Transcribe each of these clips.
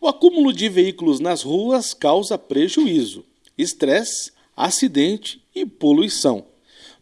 O acúmulo de veículos nas ruas causa prejuízo, estresse, acidente e poluição,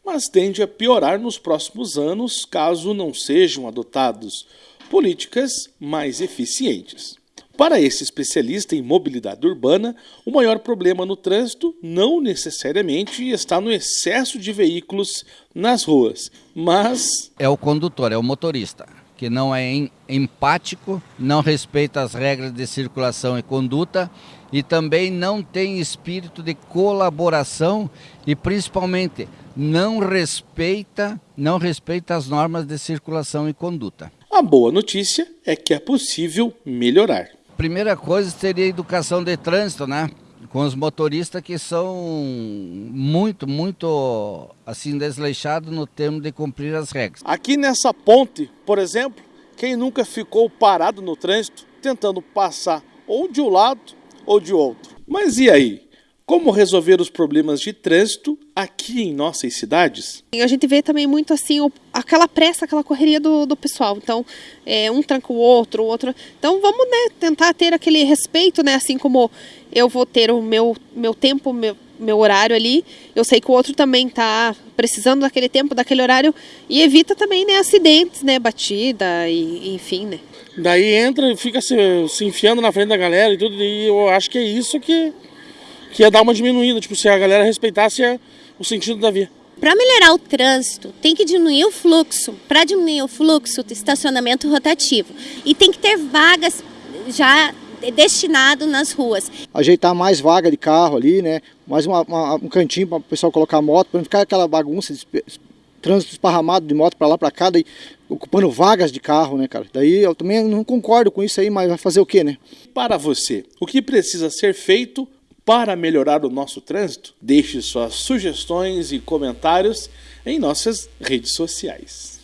mas tende a piorar nos próximos anos caso não sejam adotados políticas mais eficientes. Para esse especialista em mobilidade urbana, o maior problema no trânsito não necessariamente está no excesso de veículos nas ruas, mas. É o condutor, é o motorista que não é empático, não respeita as regras de circulação e conduta e também não tem espírito de colaboração e principalmente não respeita, não respeita as normas de circulação e conduta. A boa notícia é que é possível melhorar. Primeira coisa seria a educação de trânsito, né? Com os motoristas que são muito, muito assim desleixados no termo de cumprir as regras. Aqui nessa ponte, por exemplo, quem nunca ficou parado no trânsito tentando passar ou de um lado ou de outro? Mas e aí? Como resolver os problemas de trânsito aqui em nossas cidades? A gente vê também muito assim aquela pressa, aquela correria do, do pessoal. Então, é, um tranca o outro, o outro. Então, vamos né, tentar ter aquele respeito, né? Assim como eu vou ter o meu, meu tempo, meu, meu horário ali. Eu sei que o outro também está precisando daquele tempo, daquele horário. E evita também né, acidentes, né? Batida e enfim, né? Daí entra e fica se, se enfiando na frente da galera e tudo. E eu acho que é isso que que ia dar uma diminuída, tipo, se a galera respeitasse o sentido da via. Para melhorar o trânsito, tem que diminuir o fluxo. Para diminuir o fluxo, estacionamento rotativo. E tem que ter vagas já destinado nas ruas. Ajeitar mais vaga de carro ali, né? Mais uma, uma, um cantinho para o pessoal colocar moto, para não ficar aquela bagunça, de trânsito esparramado de moto para lá para cá, daí ocupando vagas de carro, né, cara? Daí eu também não concordo com isso aí, mas vai fazer o quê, né? Para você, o que precisa ser feito para melhorar o nosso trânsito? Deixe suas sugestões e comentários em nossas redes sociais.